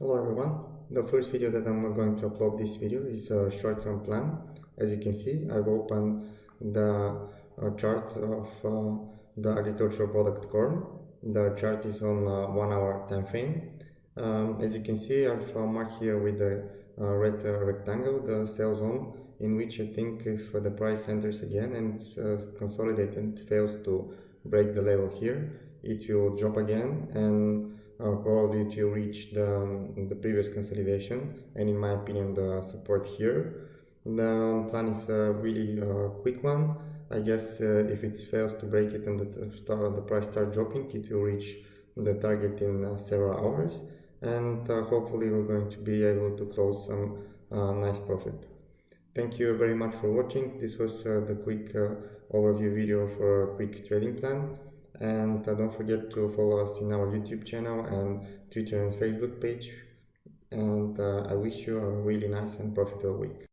Hello everyone, the first video that I'm going to upload this video is a short-term plan. As you can see, I've opened the uh, chart of uh, the agricultural product corn. The chart is on uh, one hour time frame. Um, as you can see, I've uh, marked here with the uh, red uh, rectangle the sell zone in which I think if the price enters again and it's consolidated and fails to break the level here, it will drop again and uh, probably to reach the, um, the previous consolidation and in my opinion the support here. The plan is a really uh, quick one. I guess uh, if it fails to break it and the, start, the price start dropping, it will reach the target in uh, several hours and uh, hopefully we're going to be able to close some uh, nice profit. Thank you very much for watching. This was the quick overview video for a quick trading plan and don't forget to follow us in our youtube channel and twitter and facebook page. And uh, i wish you a really nice and profitable week